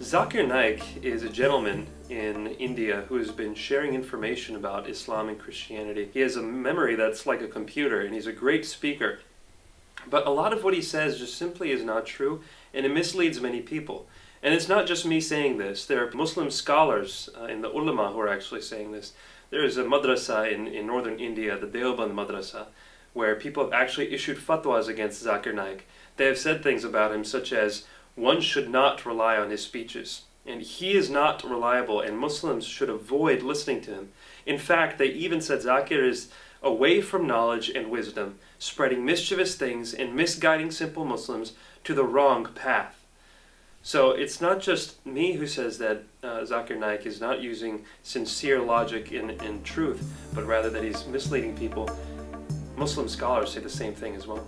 Zakir Naik is a gentleman in India who has been sharing information about Islam and Christianity. He has a memory that's like a computer and he's a great speaker. But a lot of what he says just simply is not true and it misleads many people. And it's not just me saying this. There are Muslim scholars uh, in the ulama who are actually saying this. There is a madrasa in, in northern India, the Deoband madrasa, where people have actually issued fatwas against Zakir Naik. They have said things about him such as, one should not rely on his speeches. And he is not reliable, and Muslims should avoid listening to him. In fact, they even said Zakir is away from knowledge and wisdom, spreading mischievous things and misguiding simple Muslims to the wrong path. So it's not just me who says that uh, Zakir Naik is not using sincere logic and, and truth, but rather that he's misleading people. Muslim scholars say the same thing as well.